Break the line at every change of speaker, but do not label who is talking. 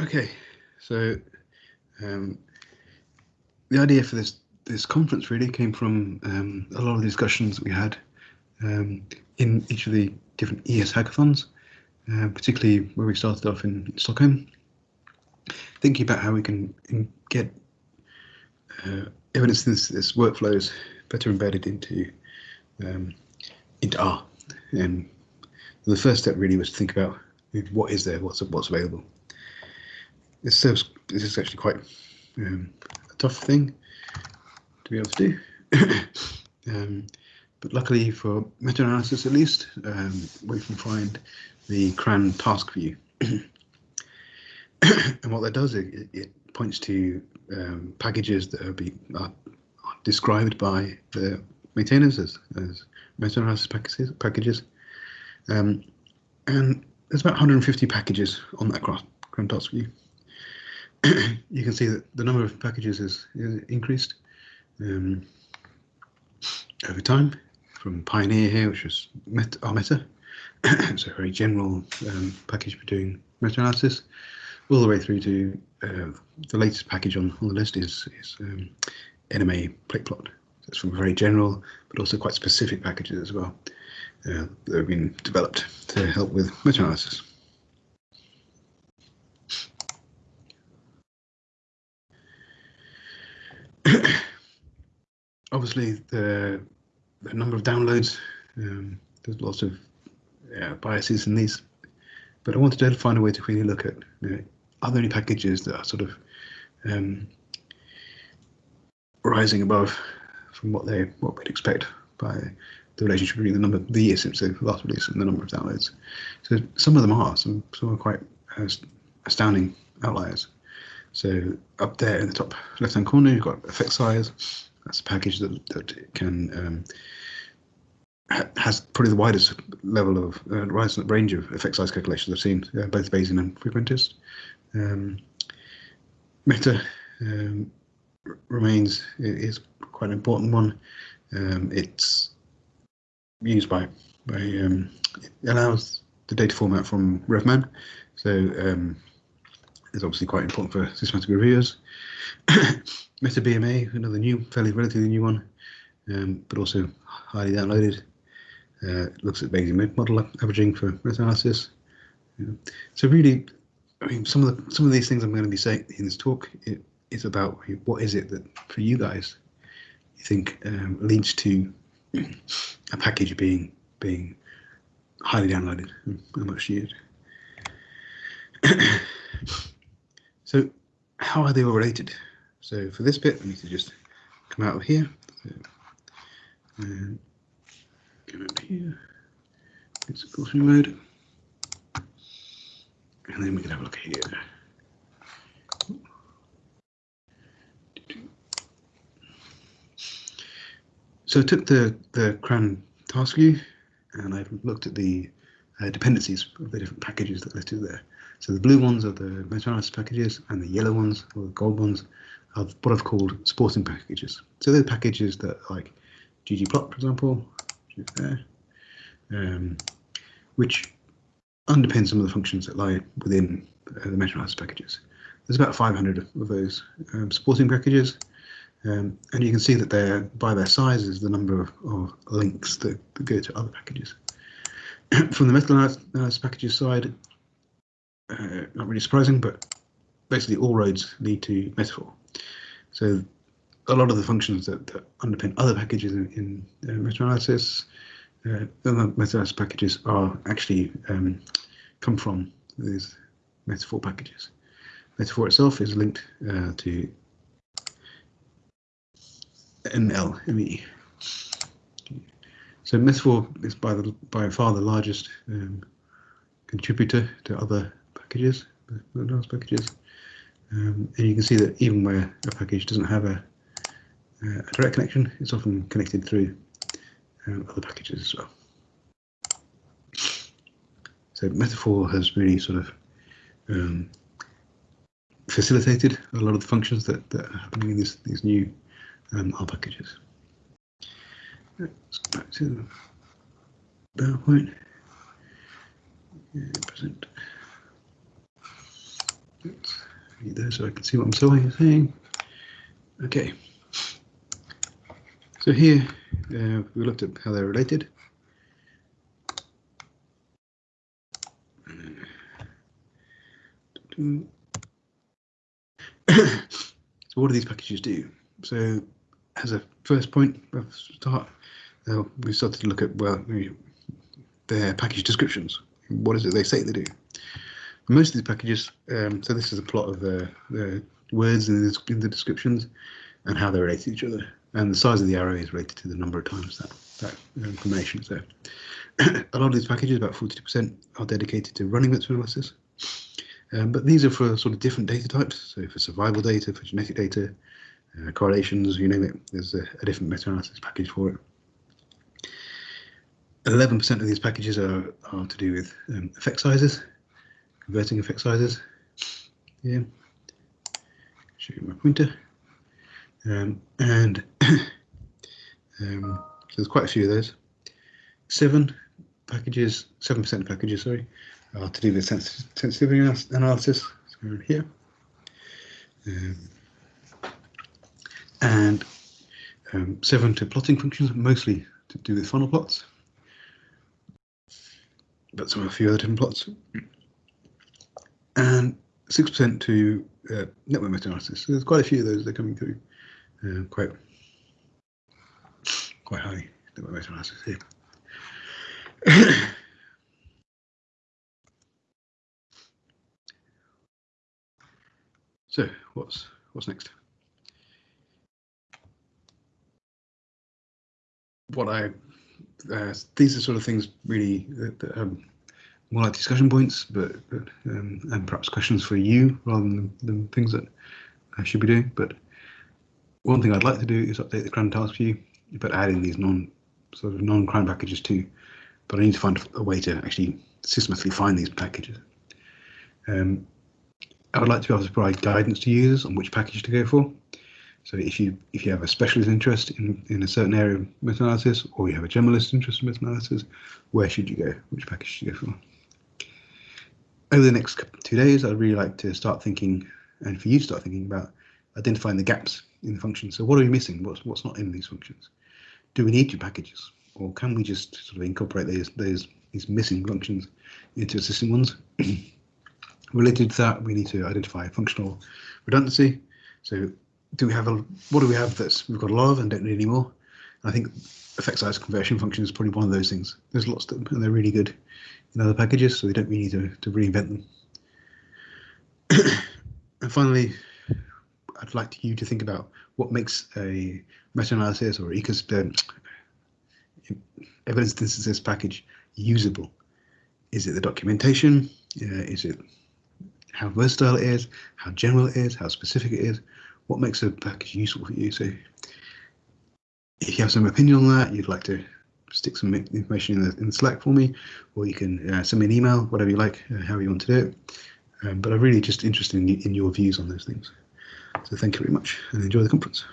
Okay, so um, the idea for this this conference really came from um, a lot of discussions we had um, in each of the different ES hackathons, uh, particularly where we started off in Stockholm, thinking about how we can get uh, evidence this, this workflows better embedded into um, into R. And the first step really was to think about what is there, what's what's available. This this is actually quite um, a tough thing to be able to do. um, but luckily for meta-analysis at least, um, we can find the CRAN task view. and what that does, it, it points to um, packages that are, be, are, described by the maintainers as, as meta-analysis packages. packages. Um, and there's about 150 packages on that CRAN task view. you can see that the number of packages is increased um, over time from Pioneer here, which was meta, rmeta. it's a very general um, package for doing meta-analysis, all the way through to uh, the latest package on, on the list is, is um, NMA plot. That's from very general, but also quite specific packages as well uh, that have been developed to help with meta-analysis. Obviously, the, the number of downloads, um, there's lots of yeah, biases in these, but I wanted to find a way to really look at you know, are there any packages that are sort of um, rising above from what they what we'd expect by the relationship between the number the year since the last release and the number of downloads. So some of them are, some some are quite astounding outliers. So up there in the top left hand corner, you've got effect size. That's a package that that can um, has probably the widest level of uh, range of effect size calculations I've seen, uh, both Bayesian and frequentist. Um, meta um, remains is quite an important one. Um, it's used by by um, it allows the data format from RevMan, so um, it's obviously quite important for systematic reviewers. Meta BMA, another new, fairly relatively new one, um, but also highly downloaded. Uh, looks at Bayesian model averaging for meta-analysis. Yeah. So really, I mean, some of the some of these things I'm going to be saying in this talk it, is about what is it that for you guys you think um, leads to a package being being highly downloaded and much used. so how are they all related? So for this bit, I need to just come out of here. So, and come up here. It's through mode. And then we can have a look here. So I took the, the CRAN task view and I've looked at the uh, dependencies of the different packages that are listed there. So the blue ones are the meta-analysis packages and the yellow ones or the gold ones are what I've called sporting packages. So they're packages that like ggplot, for example, which there, um, which underpin some of the functions that lie within uh, the meta-analysis packages. There's about 500 of those um, supporting packages um, and you can see that they're by their size is the number of, of links that, that, go to other packages. From the meta-analysis packages side, uh, not really surprising, but basically all roads lead to metafor. So a lot of the functions that, that underpin other packages in, in uh, meta-analysis, uh, the meta-analysis packages are actually um, come from these metafor packages. Metafor itself is linked uh, to NLME. So Metafor is by the by far the largest um, contributor to other packages, packages. Um, and you can see that even where a package doesn't have a, a direct connection, it's often connected through um, other packages as well. So Metafor has really sort of um, facilitated a lot of the functions that, that are happening in these, these new um, R packages. Let's go back to PowerPoint. Yeah, present. There so I can see what I'm saying. Okay. So here uh, we looked at how they're related. so what do these packages do? So as a first point of start, uh, we started to look at well their package descriptions. What is it they say they do? Most of these packages, um, so this is a plot of the, the words in the, in the, descriptions and how they relate to each other. And the size of the arrow is related to the number of times that, that information. So a lot of these packages, about 40%, are dedicated to running meta-analysis. Um, but these are for sort of different data types. So for survival data, for genetic data, uh, correlations, you name it, there's a, a different meta-analysis package for it. 11% of these packages are, are to do with um, effect sizes, converting effect sizes. Yeah, show you my pointer. Um, and um, so there's quite a few of those. Seven packages, 7% packages, sorry, are to do with sens sensitivity analysis. So here. Um, and um, seven to plotting functions, mostly to do with funnel plots but some a few other different plots. And 6% to uh, network meta-analysis. So there's quite a few of those that are coming through uh, quite quite high network meta-analysis here. so what's what's next? What I uh, these are sort of things really that, that um, more like discussion points, but, but um, and perhaps questions for you rather than, than things that I should be doing. But one thing I'd like to do is update the CRAN task view, but adding these non sort of non-CRAN packages too. But I need to find a way to actually systematically find these packages. Um, I would like to be able to provide guidance to users on which package to go for. So if you if you have a specialist interest in, in a certain area of meta-analysis or you have a generalist interest in meta-analysis, where should you go? Which package should you go for? Over the next two days, I'd really like to start thinking, and for you to start thinking about identifying the gaps in the function. So what are we missing? What's what's not in these functions? Do we need two packages, or can we just sort of incorporate those those these missing functions into existing ones? Related to that, we need to identify functional redundancy. So do we have a what do we have that's we've got a lot of and don't need anymore? I think effect size conversion function is probably one of those things. There's lots of them and they're really good in other packages, so we don't really need to, to reinvent them. and finally, I'd like you to think about what makes a meta-analysis or ecosystem evidence synthesis package usable. Is it the documentation? Uh, is it how versatile it is, how general it is, how specific it is? what makes a package useful for you. So if you have some opinion on that, you'd like to stick some information in the, in Slack for me, or you can uh, send me an email, whatever you like, uh, however you want to do it. Um, but I'm really just interested in, in your views on those things. So thank you very much and enjoy the conference.